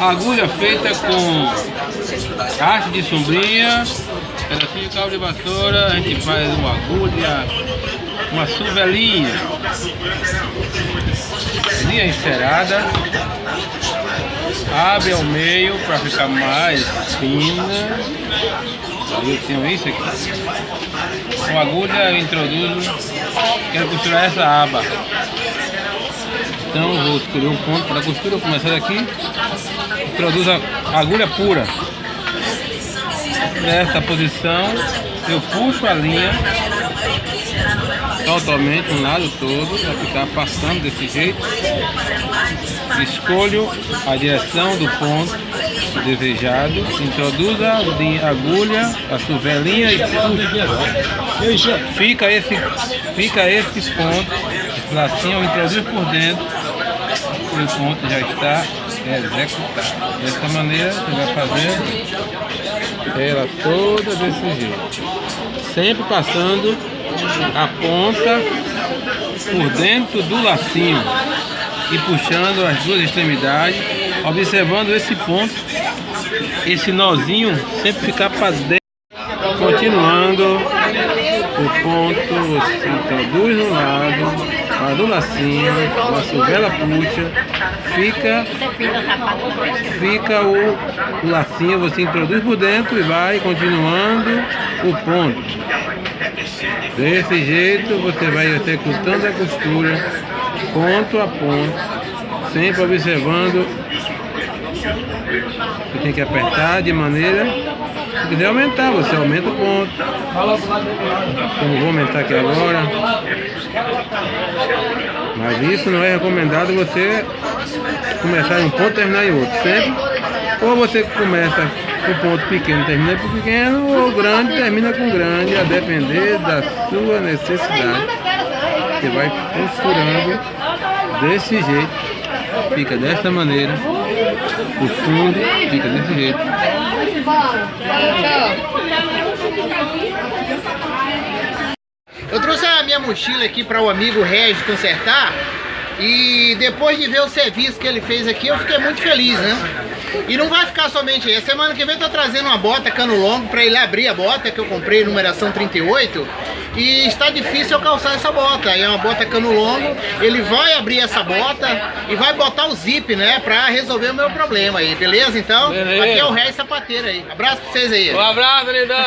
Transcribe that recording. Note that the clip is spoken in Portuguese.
Agulha feita com haste de sombrinha, pedacinho de cabo de vassoura, a gente faz uma agulha, uma suvelinha, linha encerada, abre ao meio para ficar mais fina. Eu tenho isso aqui. Com agulha eu introduzo, quero costurar essa aba. Então vou escolher um ponto para costura, vou começar daqui. Introduzo a agulha pura. Nessa posição eu puxo a linha totalmente um lado todo, vai ficar passando desse jeito. Escolho a direção do ponto desejado, introduzo a agulha, a suvelinha e puxo. Fica esse, fica esse ponto, esse lacinho, eu introduzo por dentro o ponto já está executado. Dessa maneira você vai fazer ela toda desse jeito. Sempre passando a ponta por dentro do lacinho e puxando as duas extremidades, observando esse ponto, esse nozinho sempre ficar para dentro. Continuando, o ponto você introduz no lado, do lacinho, a suvela puxa, fica, fica o, o lacinho, você introduz por dentro e vai continuando o ponto. Desse jeito você vai executando a costura ponto a ponto, sempre observando que tem que apertar de maneira se quiser aumentar, você aumenta o ponto. Como vou aumentar aqui agora. Mas isso não é recomendado você começar em um ponto e terminar em outro. Sempre ou você começa com ponto pequeno termina com pequeno ou grande termina com grande, a depender da sua necessidade. Você vai costurando desse jeito, fica desta maneira, o fundo fica desse jeito. Eu trouxe a minha mochila aqui para o amigo Regis consertar e depois de ver o serviço que ele fez aqui, eu fiquei muito feliz, né? E não vai ficar somente aí. A semana que vem eu tô trazendo uma bota cano longo para ele abrir a bota que eu comprei, numeração 38. E está difícil eu calçar essa bota. É uma bota cano longo. Ele vai abrir essa bota e vai botar o zip, né? Pra resolver o meu problema aí, beleza? Então, beleza. aqui é o Ré Sapateiro aí. Abraço pra vocês aí. Um abraço, lindão.